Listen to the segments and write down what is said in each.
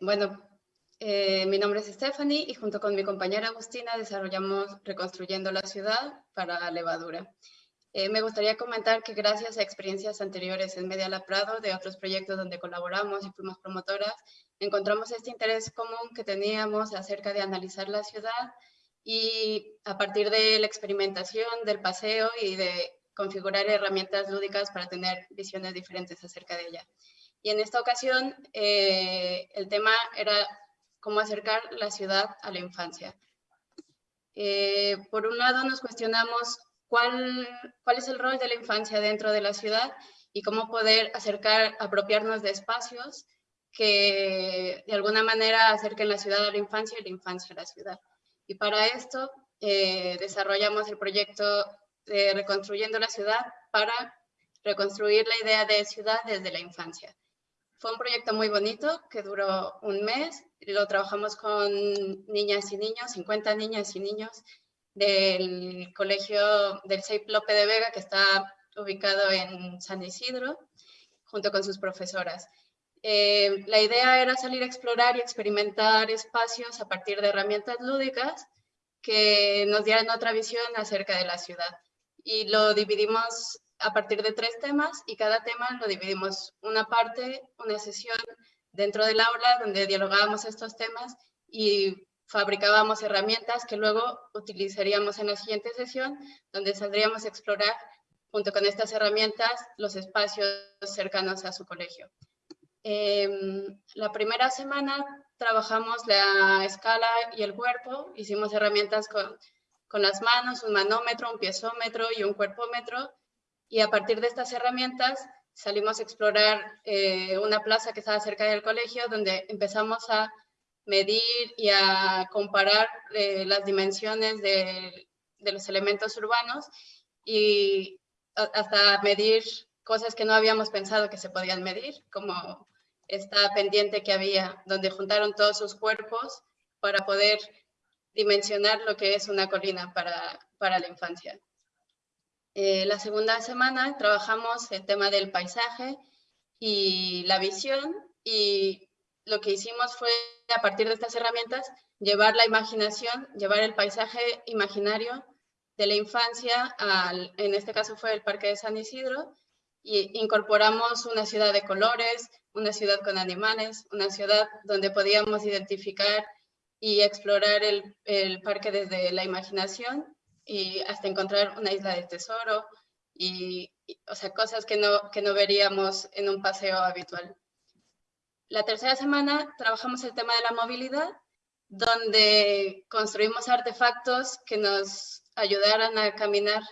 bueno, eh, mi nombre es Stephanie y junto con mi compañera Agustina desarrollamos Reconstruyendo la Ciudad para Levadura. Eh, me gustaría comentar que gracias a experiencias anteriores en Media La Prado, de otros proyectos donde colaboramos y fuimos promotoras, encontramos este interés común que teníamos acerca de analizar la ciudad y a partir de la experimentación, del paseo y de configurar herramientas lúdicas para tener visiones diferentes acerca de ella. Y en esta ocasión eh, el tema era cómo acercar la ciudad a la infancia. Eh, por un lado nos cuestionamos cuál, cuál es el rol de la infancia dentro de la ciudad y cómo poder acercar, apropiarnos de espacios que de alguna manera acerquen la ciudad a la infancia y la infancia a la ciudad. Y para esto eh, desarrollamos el proyecto de Reconstruyendo la Ciudad para reconstruir la idea de ciudad desde la infancia. Fue un proyecto muy bonito que duró un mes. Lo trabajamos con niñas y niños, 50 niñas y niños del colegio del CEIP Lope de Vega, que está ubicado en San Isidro, junto con sus profesoras. Eh, la idea era salir a explorar y experimentar espacios a partir de herramientas lúdicas que nos dieran otra visión acerca de la ciudad. Y lo dividimos a partir de tres temas y cada tema lo dividimos una parte, una sesión dentro del aula donde dialogábamos estos temas y fabricábamos herramientas que luego utilizaríamos en la siguiente sesión donde saldríamos a explorar junto con estas herramientas los espacios cercanos a su colegio. Em, la primera semana trabajamos la escala y el cuerpo, hicimos herramientas con, con las manos, un manómetro, un piezómetro y un cuerpómetro, y a partir de estas herramientas salimos a explorar eh, una plaza que estaba cerca del colegio, donde empezamos a medir y a comparar eh, las dimensiones de, los elementos urbanos y hasta medir cosas que no habíamos pensado que se podían medir, como esta pendiente que había, donde juntaron todos sus cuerpos para poder dimensionar lo que es una colina para, para la infancia. Eh, la segunda semana trabajamos el tema del paisaje y la visión y lo que hicimos fue, a partir de estas herramientas, llevar la imaginación, llevar el paisaje imaginario de la infancia, al, en este caso fue el Parque de San Isidro, y incorporamos una ciudad de colores, una ciudad con animales, una ciudad donde podíamos identificar y explorar el, el parque desde la imaginación y hasta encontrar una isla de tesoro y, o sea, cosas que no, que no veríamos en un paseo habitual. La tercera semana trabajamos el tema de la movilidad, donde construimos artefactos que nos ayudaran a caminar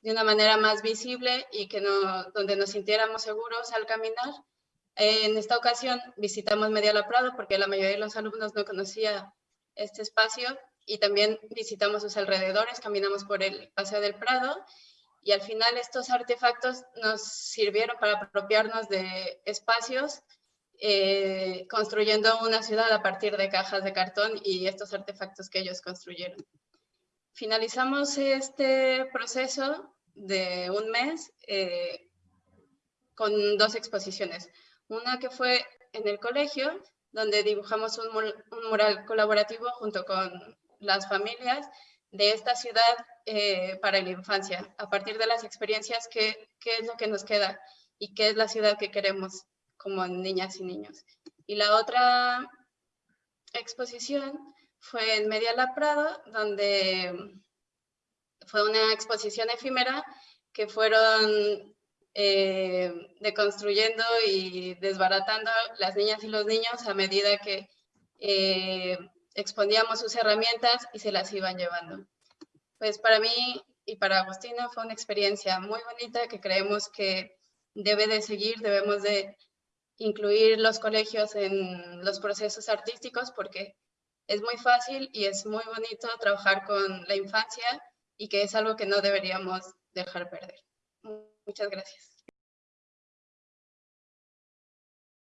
de una manera más visible y que no, donde nos sintiéramos seguros al caminar. En esta ocasión visitamos Media La Prado porque la mayoría de los alumnos no conocía este espacio y también visitamos sus alrededores, caminamos por el Paseo del Prado y al final estos artefactos nos sirvieron para apropiarnos de espacios eh, construyendo una ciudad a partir de cajas de cartón y estos artefactos que ellos construyeron. Finalizamos este proceso de un mes eh, con dos exposiciones. Una que fue en el colegio, donde dibujamos un, mural colaborativo junto con las familias de esta ciudad eh, para la infancia, a partir de las experiencias, qué, qué es lo que nos queda y qué es la ciudad que queremos como niñas y niños. Y la otra exposición fue en Media La Prado, donde fue una exposición efímera que fueron eh, deconstruyendo y desbaratando las niñas y los niños a medida que eh, exponíamos sus herramientas y se las iban llevando. Pues para mí y para Agustina fue una experiencia muy bonita que creemos que debe de seguir, debemos de incluir los colegios en los procesos artísticos porque es muy fácil y es muy bonito trabajar con la infancia y que es algo que no deberíamos dejar perder. Muchas gracias.